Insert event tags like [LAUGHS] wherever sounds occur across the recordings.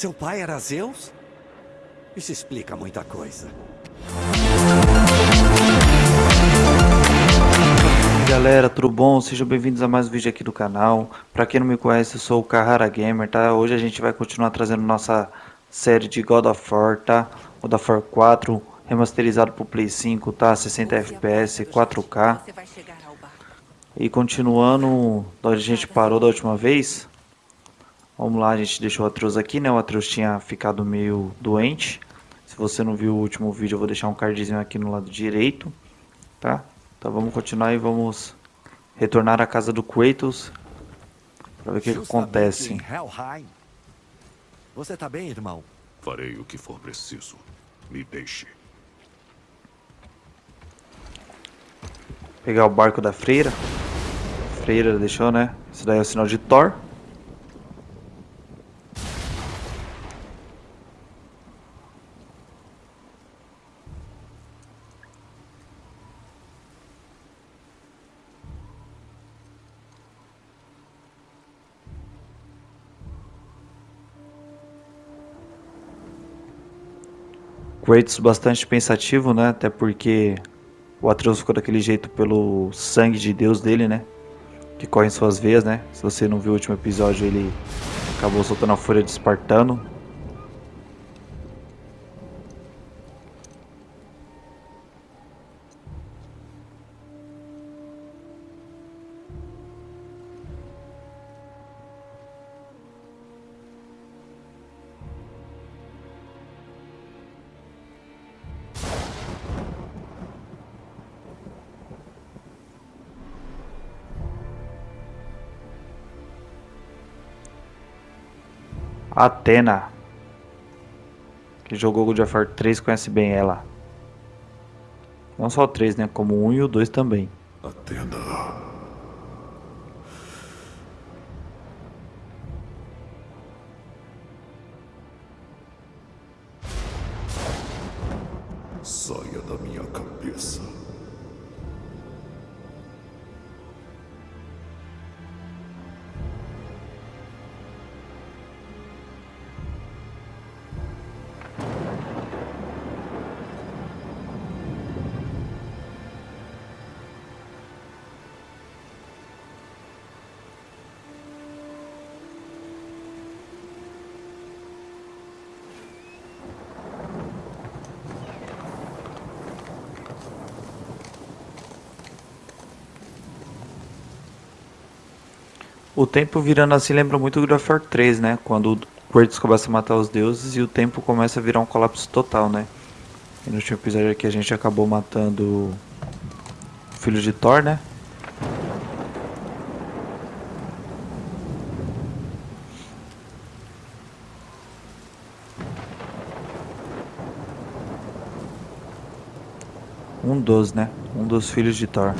Seu pai era Zeus? Isso explica muita coisa. galera, tudo bom? Sejam bem-vindos a mais um vídeo aqui do canal. Pra quem não me conhece, eu sou o Carrara Gamer, tá? Hoje a gente vai continuar trazendo nossa série de God of War, tá? God of War 4, remasterizado pro Play 5, tá? 60 FPS, 4K. E continuando onde a gente parou da última vez. Vamos lá, a gente deixou o Atreus aqui, né? O Atreus tinha ficado meio doente. Se você não viu o último vídeo, eu vou deixar um cardzinho aqui no lado direito, tá? Então vamos continuar e vamos retornar à casa do Kratos para ver o que, que acontece. Você tá bem, irmão? Farei o que for preciso. Me deixe. Pegar o barco da freira. Freira deixou, né? Isso daí é o sinal de Thor. Kratos bastante pensativo, né? Até porque o Atreus ficou daquele jeito pelo sangue de Deus dele, né? Que corre em suas veias, né? Se você não viu o último episódio, ele acabou soltando a fúria de Espartano. Atena. Que jogou God of War 3 conhece bem ela. Não só o 3, né? Como o 1 e o 2 também. Atena. O tempo virando assim lembra muito of War 3, né? Quando o Kratos começa a matar os deuses e o tempo começa a virar um colapso total, né? E no último episódio aqui a gente acabou matando o filho de Thor, né? Um dos, né? Um dos filhos de Thor.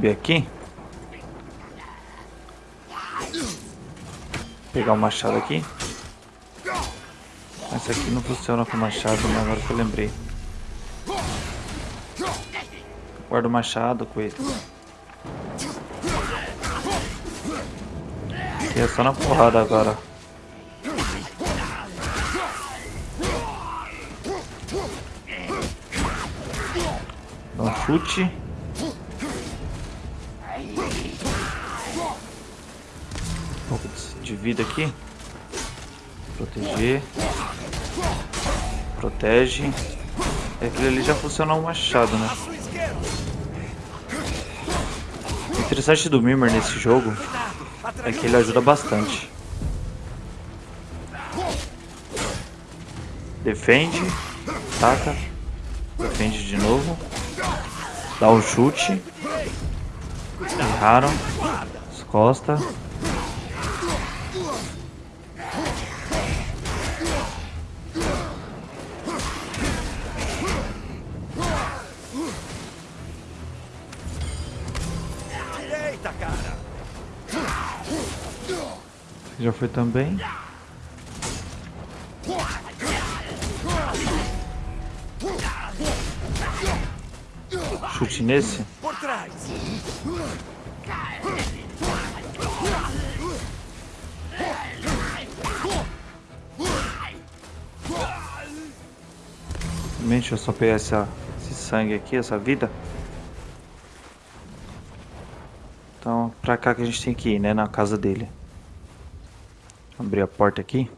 Subir aqui. Pegar o machado aqui. Essa aqui não funciona com machado, mas agora que eu lembrei. Guarda o machado, coelho. Aqui é só na porrada agora. Dá um chute. Vida aqui. Proteger. Protege. É aquele ali já funciona o machado, né? O interessante do Mimir nesse jogo é que ele ajuda bastante. Defende. Taca. Defende de novo. Dá um chute. Erraram. Costa. Foi também. Chute nesse. Por trás! Deixa eu só pegar essa, esse sangue aqui, essa vida. Então, pra cá que a gente tem que ir, né? Na casa dele. Abrir a porta aqui.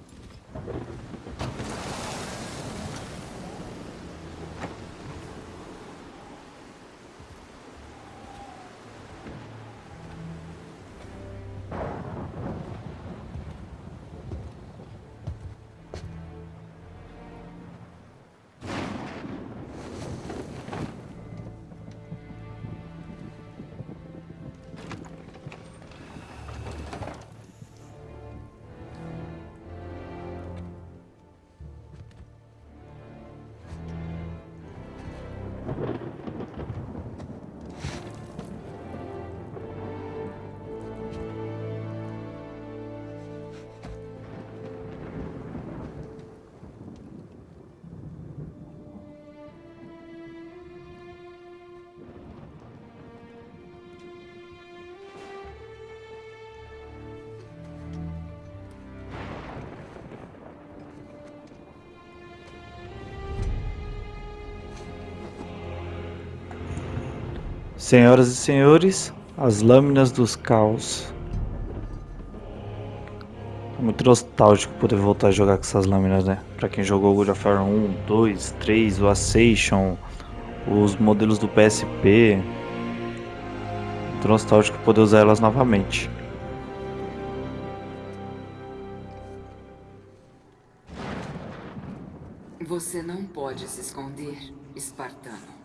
Senhoras e senhores, as lâminas dos caos. É muito nostálgico poder voltar a jogar com essas lâminas, né? Pra quem jogou God of War 1, 2, 3, o Ascension, os modelos do PSP. Muito nostálgico poder usar elas novamente. Você não pode se esconder, espartano.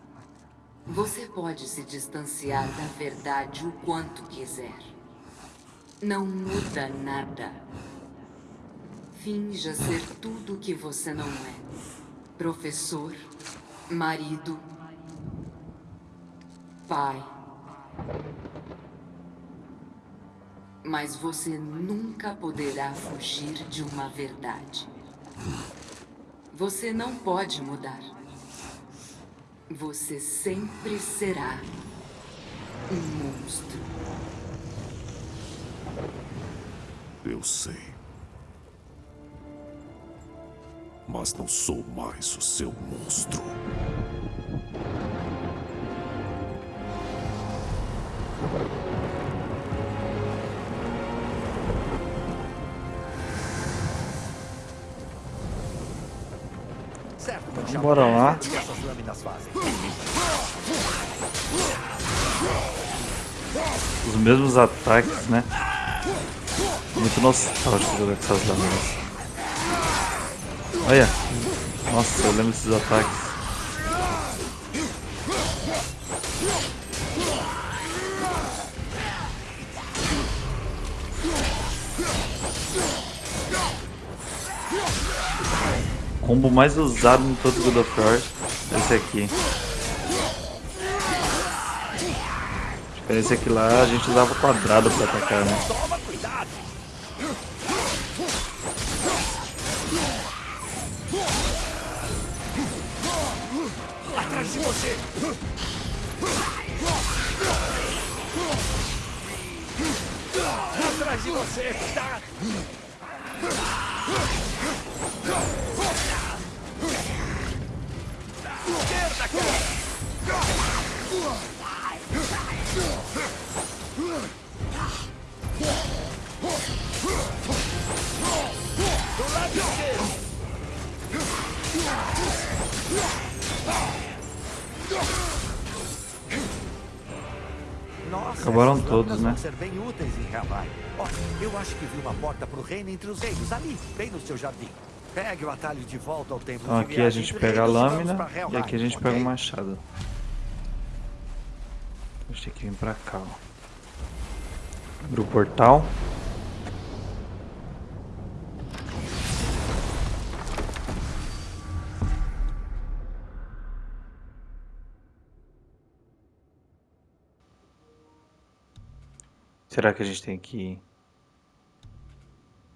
Você pode se distanciar da verdade o quanto quiser. Não muda nada. Finja ser tudo o que você não é. Professor, marido, pai. Mas você nunca poderá fugir de uma verdade. Você não pode mudar. Você sempre será um monstro. Eu sei. Mas não sou mais o seu monstro. Bora lá. Os mesmos ataques, né? Muito nostálgico jogar com essas lâminas. Olha. Nossa, eu lembro desses ataques. Combo mais usado em todo God of War esse aqui. A diferença é que lá a gente usava quadrado pra atacar, né? Atrás de você! Atrás de você! Tá? Esquerda, cara! Do lado esquerdo! Nossa, Acabaram todos, né? ser bem úteis em Hawaii. Olha, eu acho que vi uma porta pro reino entre os reinos, ali, bem no seu jardim. Pegue o atalho de volta ao templo Então aqui a gente pega a lâmina e aqui a gente pega o machado. A gente tem que vir pra cá, ó. Abre o portal. Será que a gente tem que ir?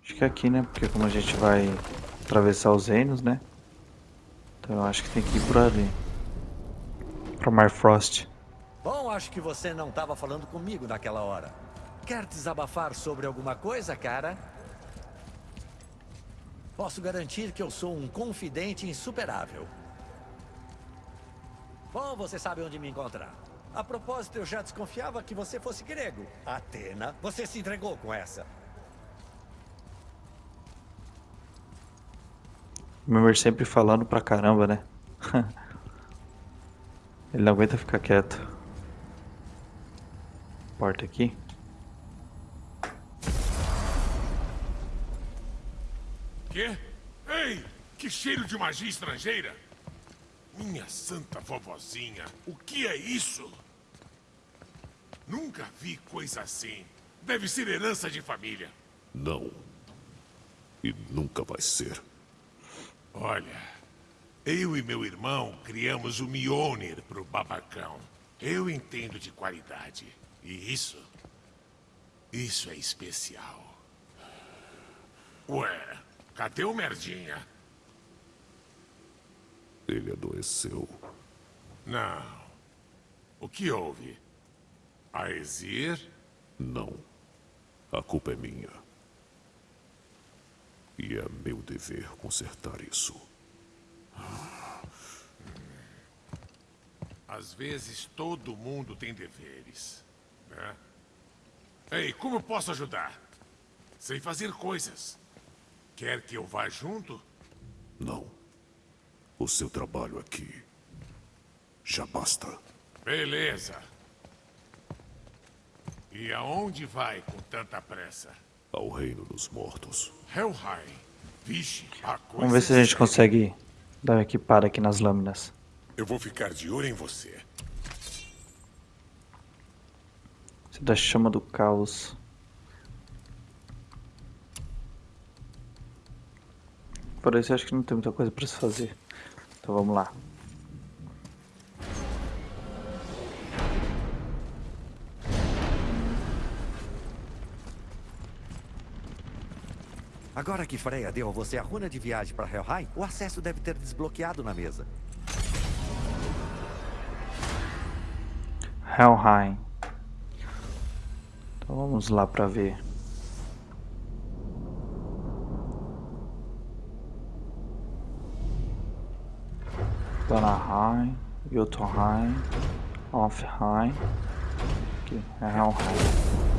Acho que é aqui, né? Porque como a gente vai atravessar os reinos, né? Então eu acho que tem que ir por ali. Pra Marfrost. Bom, acho que você não estava falando comigo naquela hora. Quer desabafar sobre alguma coisa, cara? Posso garantir que eu sou um confidente insuperável. Bom, você sabe onde me encontrar. A propósito, eu já desconfiava que você fosse grego. Atena, você se entregou com essa. Member sempre falando pra caramba, né? [LAUGHS] Ele não aguenta ficar quieto. Porta aqui. Quê? Ei! Que cheiro de magia estrangeira! Minha santa vovozinha, o que é isso? Nunca vi coisa assim. Deve ser herança de família. Não. E nunca vai ser. Olha, eu e meu irmão criamos o Mjolnir pro babacão. Eu entendo de qualidade. E isso... Isso é especial. Ué, cadê o Merdinha? Ele adoeceu. Não. O que houve? A Exir? Não. A culpa é minha. E é meu dever consertar isso. Às vezes todo mundo tem deveres, né? Ei, como posso ajudar? Sei fazer coisas. Quer que eu vá junto? Não. O seu trabalho aqui já basta. Beleza. E aonde vai com tanta pressa? Ao reino dos mortos. Helheim. Vixe, a coisa Vamos ver se a é gente consegue dar uma equipada aqui nas lâminas. Eu vou ficar de olho em você. Isso da chama do caos. Por isso eu acho que não tem muita coisa pra se fazer. Então vamos lá. Agora que Freya deu a você a runa de viagem para Helheim, o acesso deve ter desbloqueado na mesa. Helheim. Então vamos lá pra ver. Vanaheim, Jotunheim, Alfheim. Aqui é Helheim.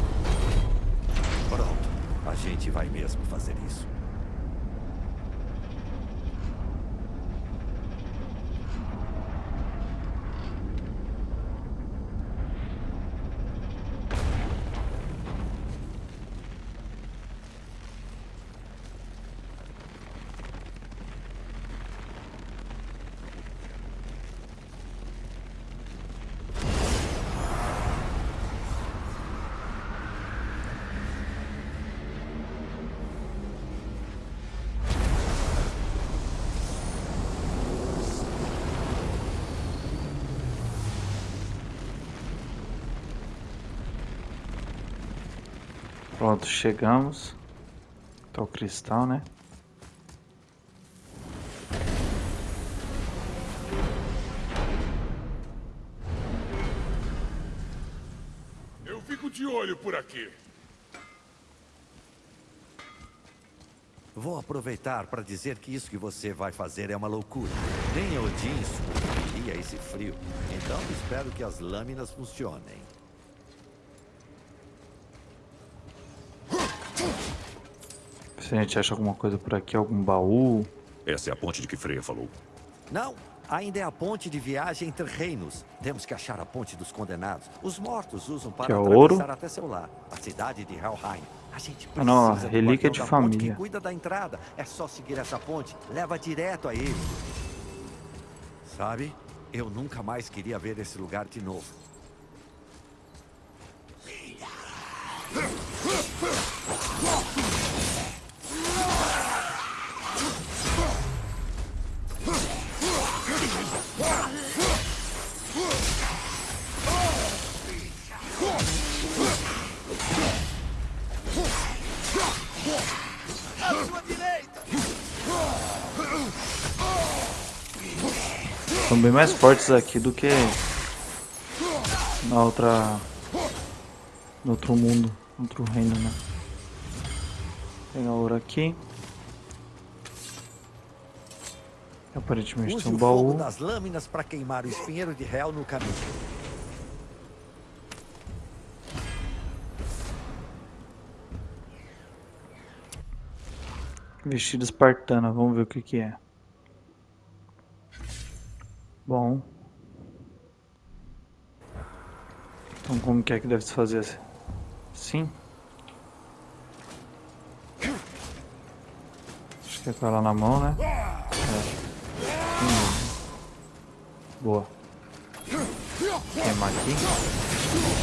A gente vai mesmo fazer isso. Pronto, chegamos. Tá o cristal, né? Eu fico de olho por aqui. Vou aproveitar para dizer que isso que você vai fazer é uma loucura. Nem Odin sucumbiria a esse frio. Então espero que as lâminas funcionem. Se a gente acha alguma coisa por aqui, algum baú. Essa é a ponte de que Freya falou. Não, Ainda é a ponte de viagem entre reinos. Temos que achar a ponte dos condenados. Os mortos usam para Que é atravessar ouro. até seu lar, a cidade de Helheim. A gente precisa Ah, não, a do relíquia de família. que cuida da entrada. É só seguir essa ponte. Leva direto a ele. Sabe? Eu nunca mais queria ver esse lugar de novo. Bem mais fortes aqui do que na outra. No outro mundo, no outro reino, né? Pegar ouro aqui. Aparentemente Use tem um baú. das lâminas para queimar o espinheiro de Hel no caminho. Vestido espartana, vamos ver o que que é. Bom. Então como que é que deve se fazer assim? Sim? Acho que é com ela na mão, né? É. Mesmo. Boa. Queimar aqui.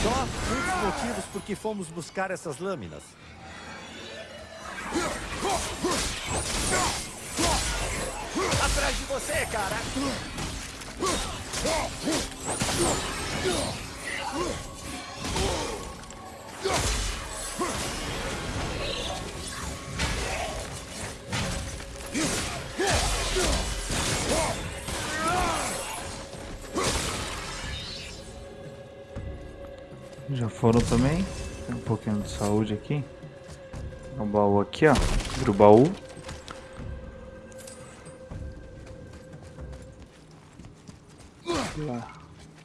Só dos motivos por que fomos buscar essas lâminas. Atrás de você, cara! Já foram também. Tem um pouquinho de saúde aqui. O baú aqui, ó. Abre o baú.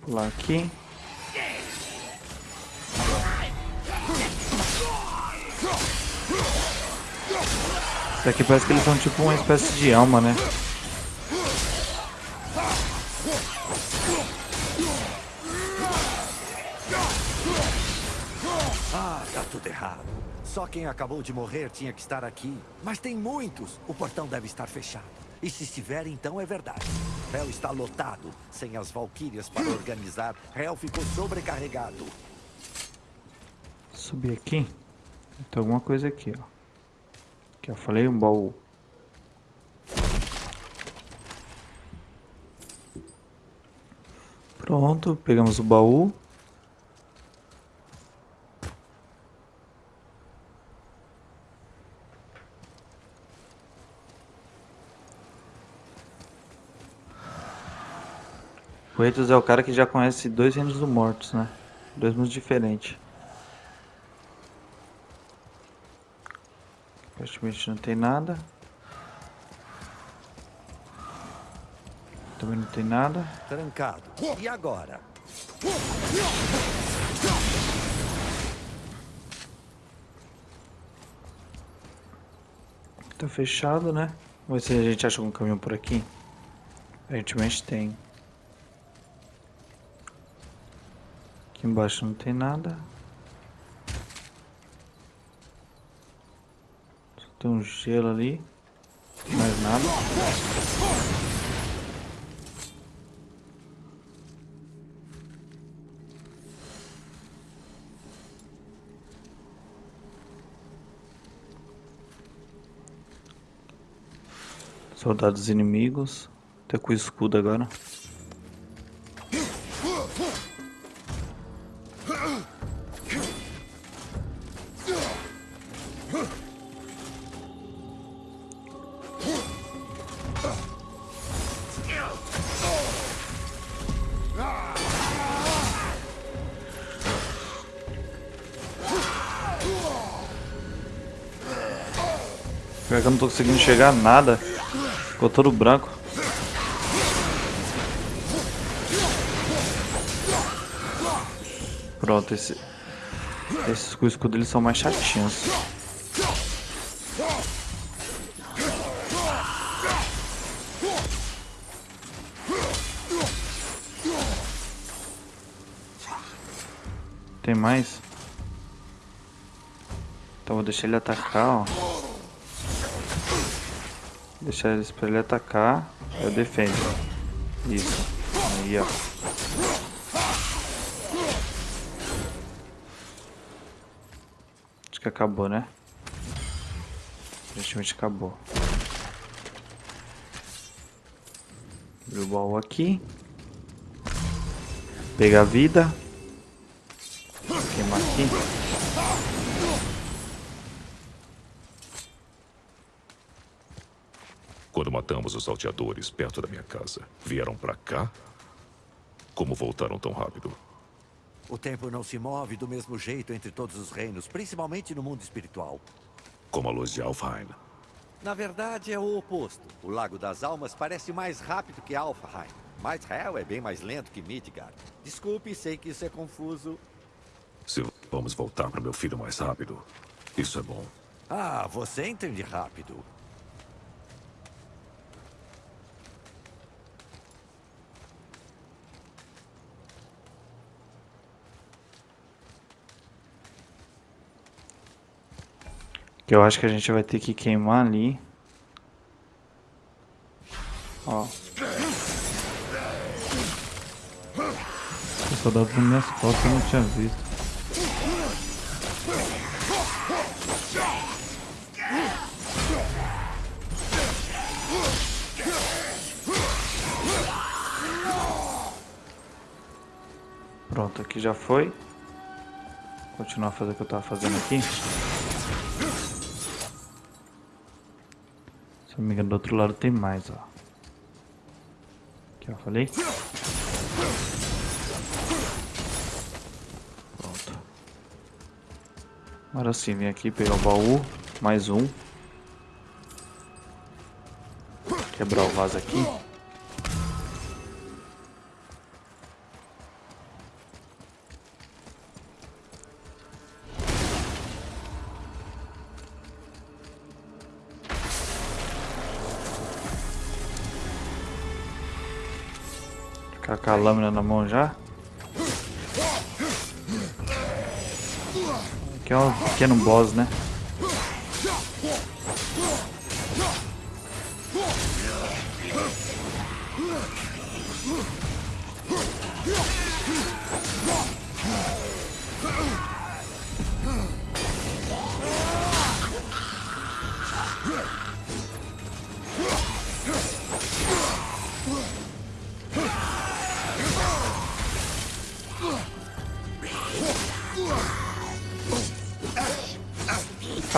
Pular aqui. Isso aqui parece que eles são tipo uma espécie de alma, né? Ah, tá tudo errado. Só quem acabou de morrer tinha que estar aqui. Mas tem muitos. O portão deve estar fechado. E se estiver, então é verdade. Hell está lotado. Sem as valquírias para organizar, Hell ficou sobrecarregado. Subir aqui. Tem alguma coisa aqui, ó. Que eu falei, um baú. Pronto, pegamos o baú. O Eitos é o cara que já conhece dois reinos dos mortos, né? Dois mundos diferentes. Praticamente não tem nada. Também não tem nada. Trancado. E agora? Tá fechado, né? Vamos ver se a gente acha algum caminho por aqui. Aparentemente tem. Aqui embaixo não tem nada. Só tem um gelo ali. Mais nada. Soldados inimigos. Até com escudo agora. eu não tô conseguindo chegar a nada. Ficou todo branco. Pronto, esse... esses com escudo eles são mais chatinhos. Tem mais? Então vou deixar ele atacar, ó. Deixar ele pra ele atacar. Eu defendo. Isso. Aí, ó. Acho que acabou, né? Aparentemente acabou. Abrir o baú aqui. Pegar a vida. Queimar aqui. Quando matamos os salteadores perto da minha casa, vieram pra cá? Como voltaram tão rápido? O tempo não se move do mesmo jeito entre todos os reinos, principalmente no mundo espiritual. Como a luz de Alfheim. Na verdade, é o oposto. O Lago das Almas parece mais rápido que Alfheim. Mas Hell é bem mais lento que Midgard. Desculpe, sei que isso é confuso. Se vamos voltar para meu filho mais rápido, isso é bom. Ah, você entende rápido. Que eu acho que a gente vai ter que queimar ali. Ó. O soldado nas minhas costas eu não tinha visto. Pronto, aqui já foi. Continuar a fazer o que eu tava fazendo aqui. Me do outro lado tem mais, ó. Aqui, ó, falei. Pronto. Agora sim, vem aqui pegar o baú. Mais um. Quebrar o vaso aqui. Com a lâmina na mão já. Aqui é um pequeno boss, né?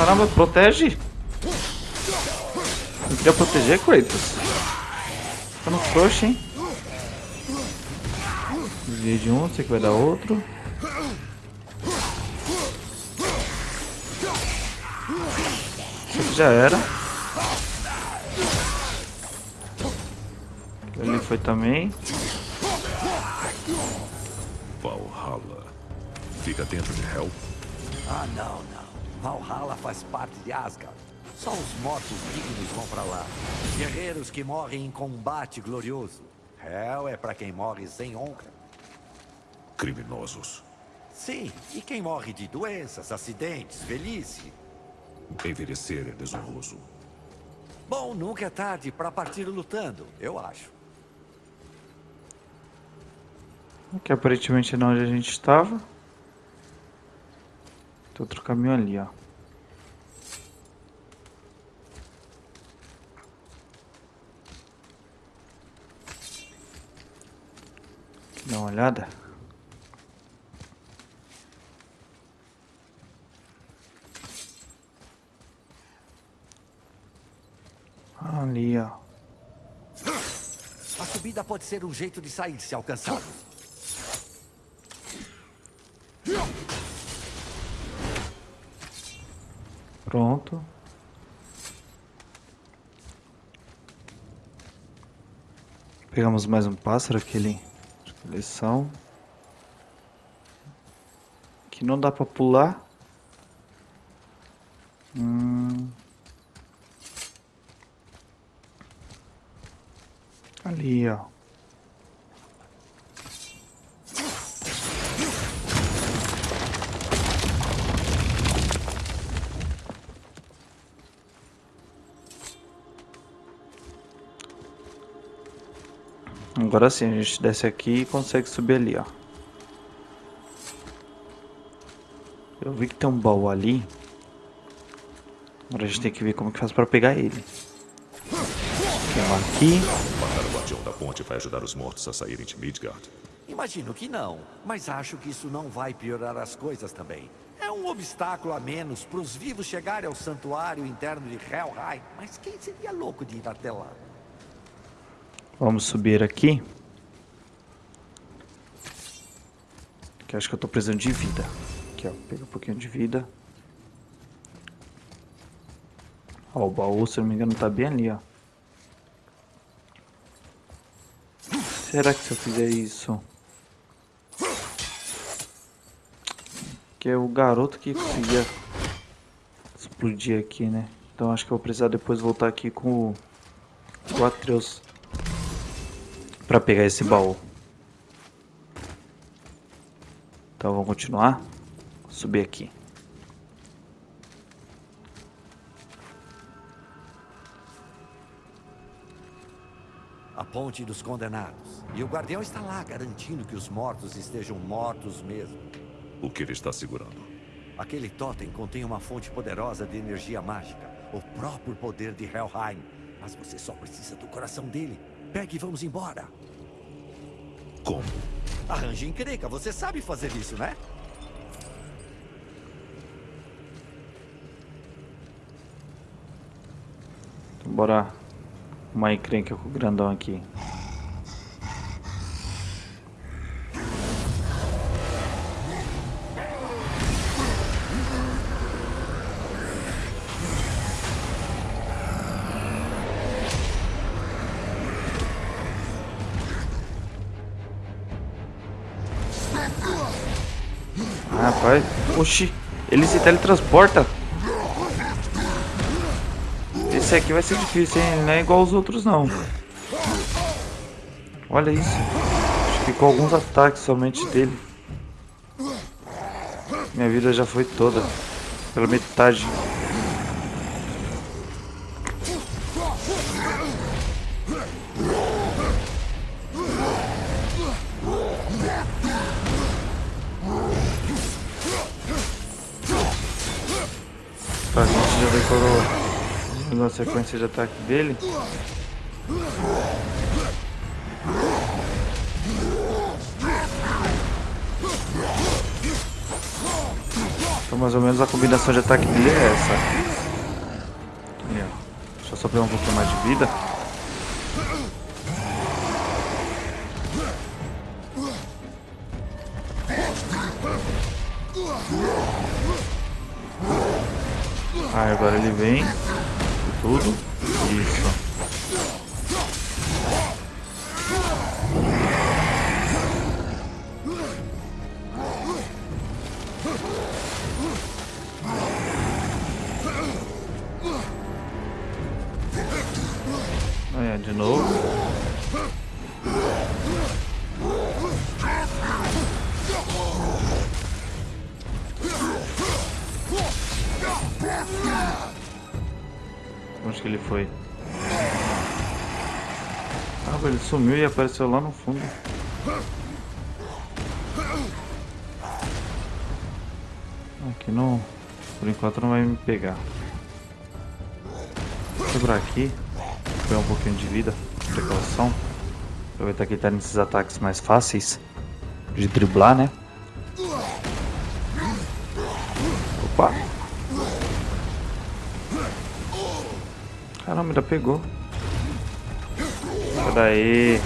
Caramba, protege! Não queria proteger, Kratos. Tá no frouxo, hein? Desviei de um, sei que vai dar outro. Isso aqui já era. Ele foi também. Valhalla. Fica dentro de Hell? Ah, não, não. Valhalla faz parte de Asgard. Só os mortos dignos vão pra lá. Guerreiros que morrem em combate glorioso. Hell é pra quem morre sem honra. Criminosos. Sim, e quem morre de doenças, acidentes, velhice. Envelhecer é desonroso. Bom, nunca é tarde pra partir lutando, eu acho. Aqui aparentemente é onde a gente estava. Tem outro caminho ali, ó. Dá uma olhada. Ali, ó. A subida pode ser um jeito de sair se alcançado. Pronto. Pegamos mais um pássaro, aquele de coleção. Que não dá pra pular. Hum. Ali, ó. Agora sim, a gente desce aqui e consegue subir ali, ó. Eu vi que tem um baú ali. Agora a gente tem que ver como que faz pra pegar ele. Tem um aqui. Matar o guardião da ponte vai ajudar os mortos a saírem de Midgard. Imagino que não, mas acho que isso não vai piorar as coisas também. É um obstáculo a menos para os vivos chegarem ao santuário interno de Helheim. Mas quem seria louco de ir até lá? Vamos subir aqui. Que acho que eu tô precisando de vida. Aqui, ó. Pega um pouquinho de vida. Ó, o baú, se não me engano, tá bem ali, ó. Será que se eu fizer isso... Que é o garoto que conseguia explodir aqui, né? Então acho que eu vou precisar depois voltar aqui com o, o Atreus para pegar esse baú. Então vamos continuar. Subir aqui. A ponte dos condenados. E o guardião está lá, garantindo que os mortos estejam mortos mesmo. O que ele está segurando? Aquele totem contém uma fonte poderosa de energia mágica. O próprio poder de Helheim. Mas você só precisa do coração dele. Pegue e vamos embora. Como? Arranje encrenca, você sabe fazer isso, né? Então, bora uma encrenca com o grandão aqui. Oxi, ele se teletransporta. Esse aqui vai ser difícil, hein? Ele não é igual aos outros, não. Olha isso. Acho que ficou alguns ataques somente dele. Minha vida já foi toda. Pela metade. A gente já decorou na sequência de ataque dele. Então mais ou menos a combinação de ataque dele é essa. Só pegar um pouquinho mais de vida. Agora ele vem. Tudo. Isso. Olha, de novo. Que ele foi? Ah, ele sumiu e apareceu lá no fundo. Aqui não... Por enquanto não vai me pegar. Vou quebrar aqui. Pegar um pouquinho de vida. Precaução. Aproveitar que ele tá nesses ataques mais fáceis. De driblar, né? Caramba, ainda pegou. Sai daí.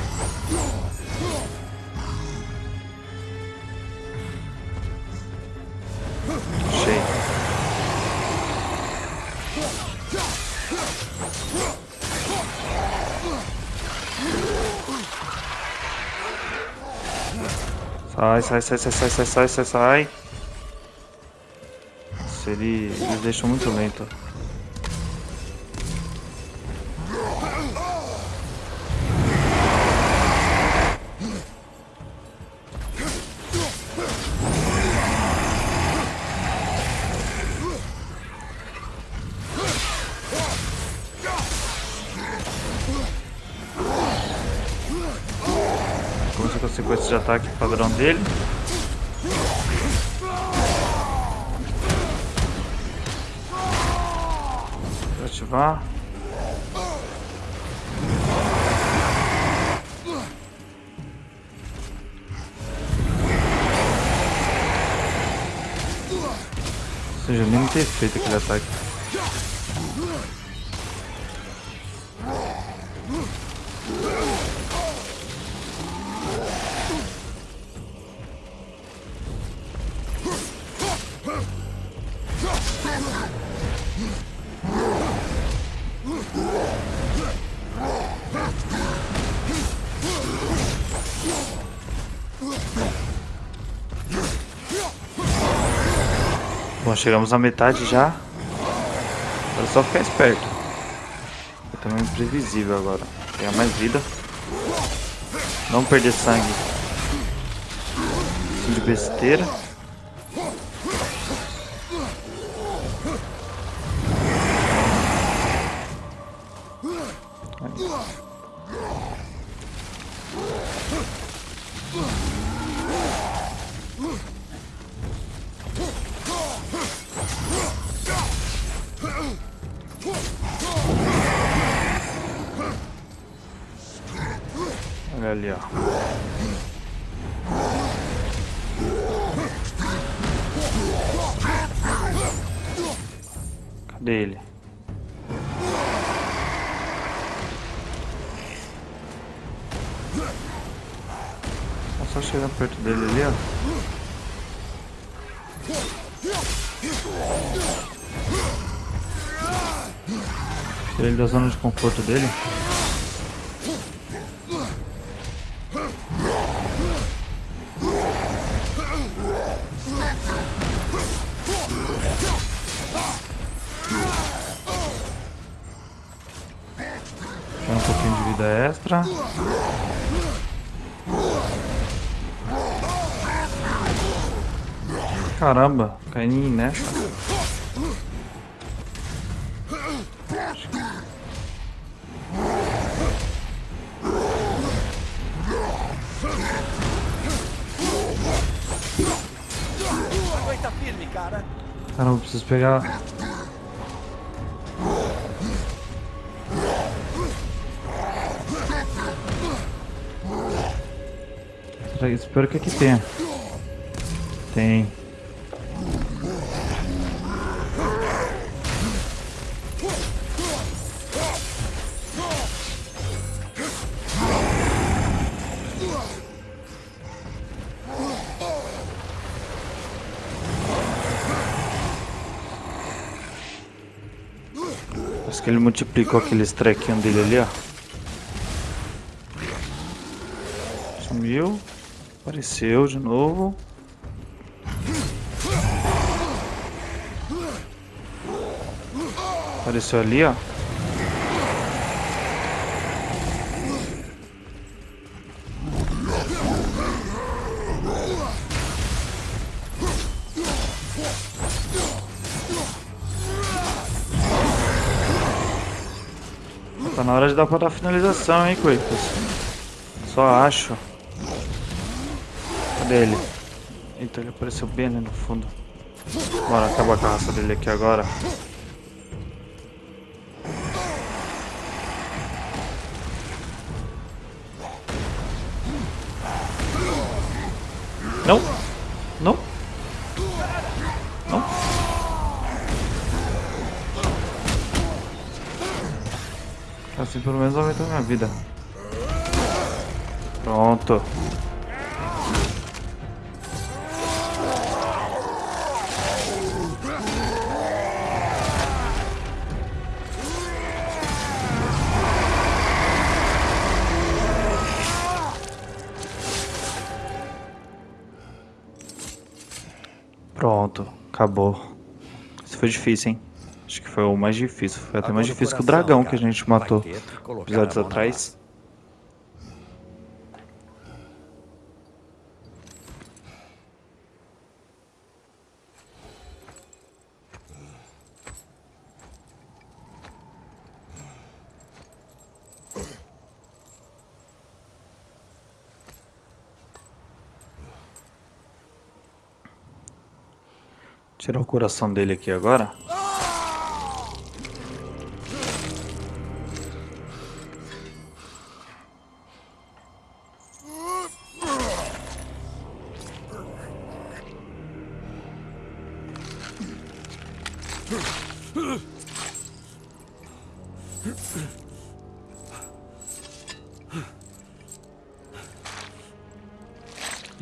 Achei. Sai, sai, sai, sai, sai, sai, sai, sai, sai. Nossa, ele, eles deixam muito lento. Ataque padrão dele. Vou ativar. Ou seja, nem ter feito aquele ataque. Bom, chegamos à metade já. Agora é só ficar esperto. É também imprevisível agora. Pegar mais vida. Não perder sangue. De besteira. Conforto dele. Tem um pouquinho de vida extra. Caramba, caí nessa. Pegar. Espero que aqui tenha. Tem. Parece que ele multiplicou aqueles trequinhos dele ali, ó. Sumiu. Apareceu de novo. Apareceu ali, ó. Hora de dar pra dar finalização, hein, Kratos? Só acho. Cadê ele? Eita, ele apareceu bem ali no fundo. Bora acabar com a raça dele aqui agora. Acabou. Isso foi difícil, hein? Acho que foi o mais difícil. Foi até mais difícil que o dragão que a gente matou episódios atrás. Coração dele aqui agora.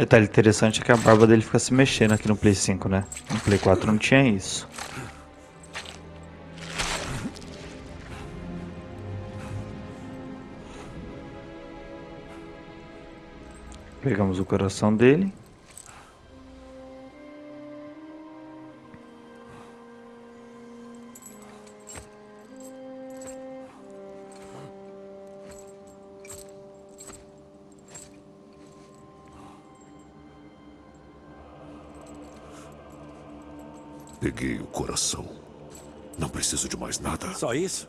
Detalhe interessante é que a barba dele fica se mexendo aqui no Play 5, né? No Play 4 não tinha isso. Pegamos o coração dele. Peguei o coração. Não preciso de mais nada. Só isso?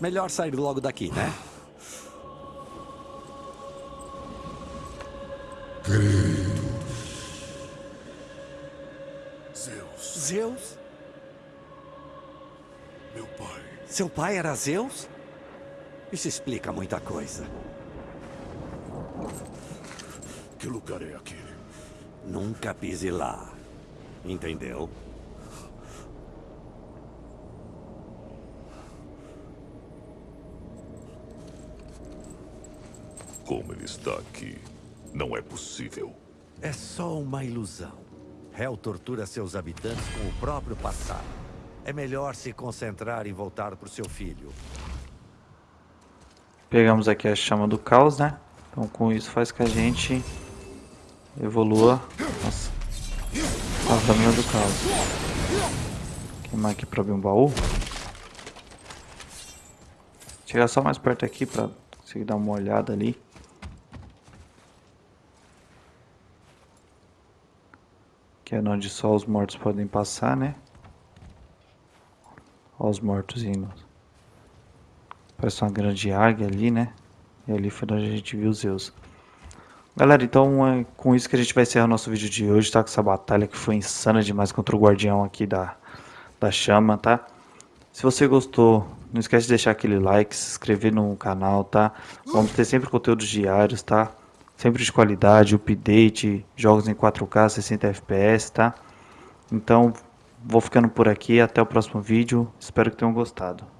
Melhor sair logo daqui, né? Zeus, Zeus? meu pai. Seu pai era Zeus? Isso explica muita coisa. Que lugar é aquele? Nunca pise lá. Entendeu? Como ele está aqui? Não é possível. É só uma ilusão. Hell tortura seus habitantes com o próprio passado. É melhor se concentrar em voltar para o seu filho. Pegamos aqui a chama do caos, né? Então com isso faz que a gente evolua. Nossa. A lâmina do caos. Queimar aqui pra abrir um baú. Chegar só mais perto aqui pra conseguir dar uma olhada ali. Que é onde só os mortos podem passar, né? Olha os mortos indo. Parece uma grande águia ali, né? E ali foi onde a gente viu os Zeus. Galera, então é com isso que a gente vai encerrar o nosso vídeo de hoje, tá? Com essa batalha que foi insana demais contra o guardião aqui da, da chama, tá? Se você gostou, não esquece de deixar aquele like, se inscrever no canal, tá? Vamos ter sempre conteúdos diários, tá? Sempre de qualidade, update, jogos em 4K, 60 FPS, tá? Então, vou ficando por aqui, até o próximo vídeo, espero que tenham gostado.